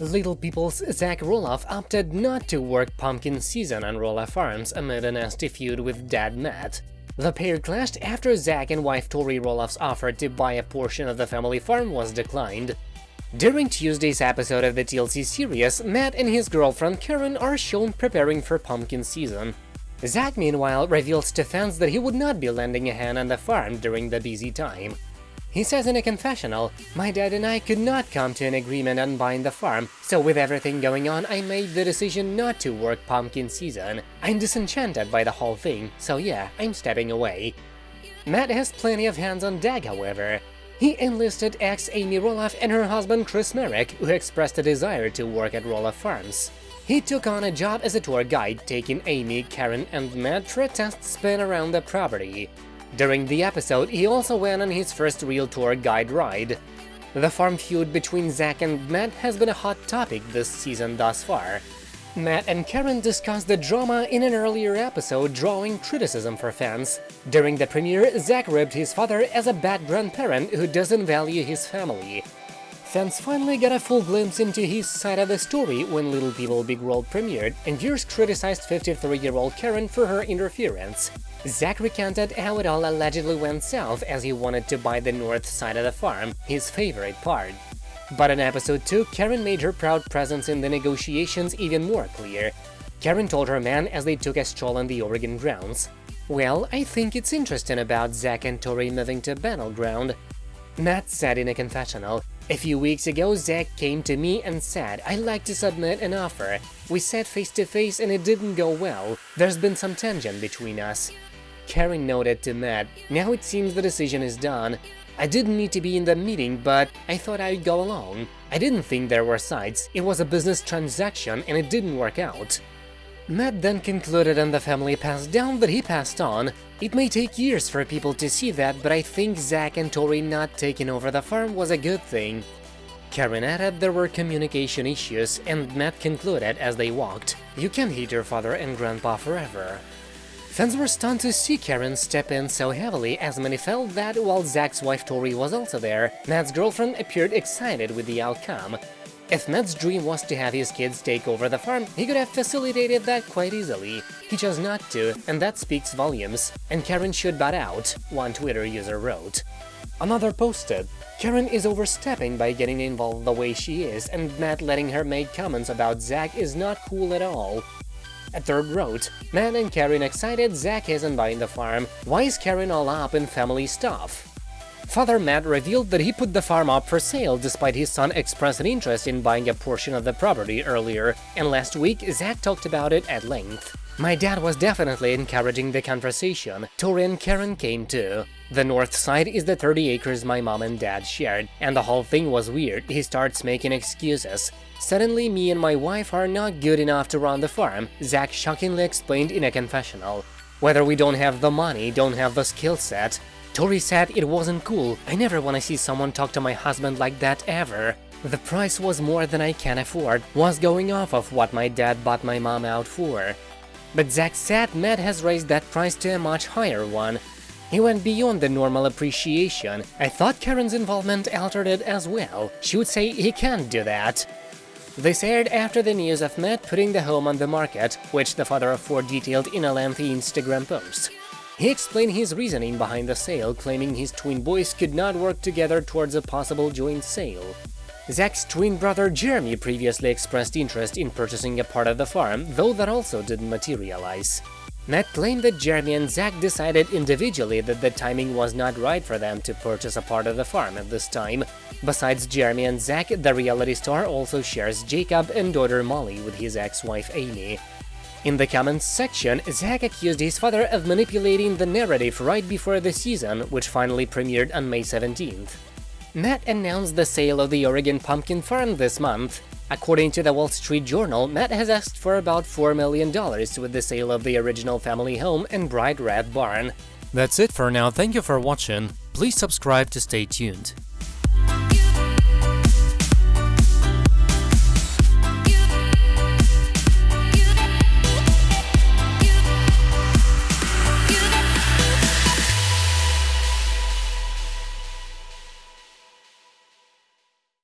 Little People's Zach Roloff opted not to work pumpkin season on Roloff Farms amid a nasty feud with dad Matt. The pair clashed after Zach and wife Tori Roloff's offer to buy a portion of the family farm was declined. During Tuesday's episode of the TLC series, Matt and his girlfriend Karen are shown preparing for pumpkin season. Zach, meanwhile, reveals to fans that he would not be lending a hand on the farm during the busy time. He says in a confessional, My dad and I could not come to an agreement on buying the farm, so with everything going on, I made the decision not to work pumpkin season. I'm disenchanted by the whole thing, so yeah, I'm stepping away. Matt has plenty of hands on deck, however. He enlisted ex Amy Roloff and her husband Chris Marek, who expressed a desire to work at Roloff Farms. He took on a job as a tour guide, taking Amy, Karen and Matt for a test spin around the property. During the episode, he also went on his first real tour guide ride. The farm feud between Zach and Matt has been a hot topic this season thus far. Matt and Karen discussed the drama in an earlier episode, drawing criticism for fans. During the premiere, Zach ribbed his father as a bad grandparent who doesn't value his family. Fans finally got a full glimpse into his side of the story when Little People Big World premiered, and viewers criticized 53-year-old Karen for her interference. Zach recounted how it all allegedly went south as he wanted to buy the north side of the farm, his favorite part. But in episode 2, Karen made her proud presence in the negotiations even more clear. Karen told her man as they took a stroll on the Oregon grounds. Well, I think it's interesting about Zach and Tori moving to Battle Ground. Matt said in a confessional, a few weeks ago, Zach came to me and said, I'd like to submit an offer. We sat face to face and it didn't go well. There's been some tension between us. Karen noted to Matt, now it seems the decision is done. I didn't need to be in the meeting, but I thought I'd go along. I didn't think there were sides, it was a business transaction and it didn't work out. Matt then concluded and the family passed down that he passed on. It may take years for people to see that, but I think Zach and Tori not taking over the farm was a good thing. Karen added there were communication issues, and Matt concluded as they walked, You can't hate your father and grandpa forever. Fans were stunned to see Karen step in so heavily as many felt that while Zach's wife Tori was also there, Matt's girlfriend appeared excited with the outcome. If Matt's dream was to have his kids take over the farm, he could have facilitated that quite easily. He chose not to, and that speaks volumes. And Karen should butt out, one Twitter user wrote. Another posted, Karen is overstepping by getting involved the way she is, and Matt letting her make comments about Zach is not cool at all. A third wrote, Matt and Karen excited Zach isn't buying the farm, why is Karen all up in family stuff? Father Matt revealed that he put the farm up for sale despite his son expressing interest in buying a portion of the property earlier, and last week Zach talked about it at length. My dad was definitely encouraging the conversation, Tori and Karen came too. The north side is the 30 acres my mom and dad shared, and the whole thing was weird, he starts making excuses. Suddenly me and my wife are not good enough to run the farm, Zach shockingly explained in a confessional. Whether we don't have the money, don't have the skill set. Tori said it wasn't cool, I never wanna see someone talk to my husband like that ever. The price was more than I can afford, was going off of what my dad bought my mom out for. But Zach said Matt has raised that price to a much higher one. He went beyond the normal appreciation. I thought Karen's involvement altered it as well. She would say he can't do that. This aired after the news of Matt putting the home on the market, which the father of four detailed in a lengthy Instagram post. He explained his reasoning behind the sale, claiming his twin boys could not work together towards a possible joint sale. Zach's twin brother Jeremy previously expressed interest in purchasing a part of the farm, though that also didn't materialize. Matt claimed that Jeremy and Zach decided individually that the timing was not right for them to purchase a part of the farm at this time. Besides Jeremy and Zach, the reality star also shares Jacob and daughter Molly with his ex-wife Amy. In the comments section, Zach accused his father of manipulating the narrative right before the season, which finally premiered on May 17th. Matt announced the sale of the Oregon Pumpkin Farm this month. According to the Wall Street Journal, Matt has asked for about $4 million with the sale of the original family home and bright red barn. That's it for now, thank you for watching, please subscribe to stay tuned.